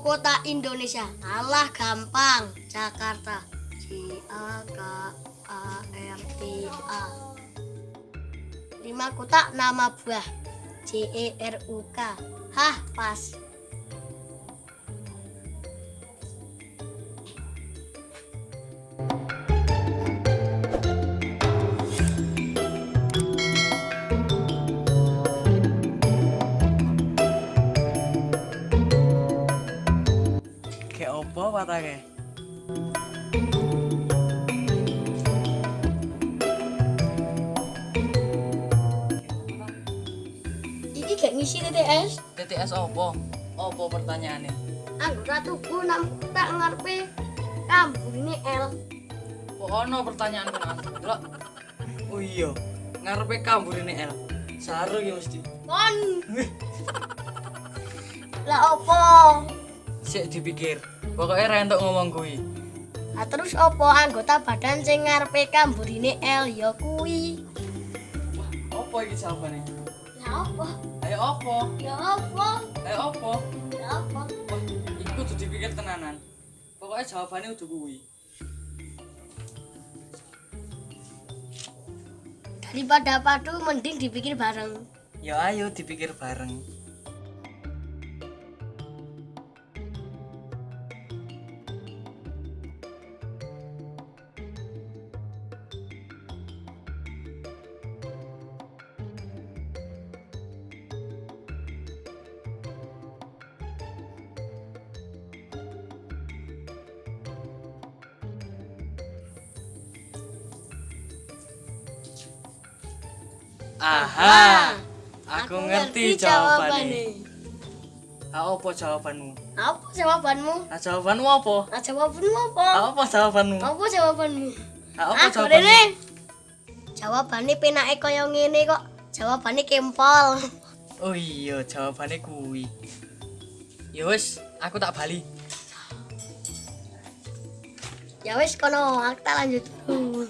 Kota Indonesia. Alah gampang. Jakarta. J A K A R T A. Lima kotak nama buah. J E R U K. Hah, pas. Kayak opo patake? Iki gak ngisi TTS. TTS opo? Opo pertanyaannya? Anggota tubuh enam kotak ngarepe ini L. Ono pertanyaan? Delok. Oh iya, ngarepe ini L. Saru ya mesti. Kon. Lah opo? Sik dipikir. Pokoknya ra entuk ngomong kuwi. Nah, terus opo anggota badan sing ngarepe kambur ini L ya kuwi. Opo iki jawabane? Ya opo? Ayo opo? Ya opo? Ayo opo? Ya opo? Wah, iku kudu dipikir tenanan. Pokoknya jawabannya udah kuwi. Daripada padu mending dipikir bareng. Ya ayo dipikir bareng. Aha, aku ngerti jawabannya. Ah, apa jawabanmu? Apa jawabanmu? Ah, jawabanmu apa? Ah, jawabanmu apa? Ah, apa jawabanmu? Apa jawabanmu? Ah, apa jawabanmu? Jawabannya penake kaya ngene kok. Jawabannya kempol. Oh iya, jawabannya kuwi. Ya wis, aku tak bali. Ya wis kono, aku tak lanjut. dulu.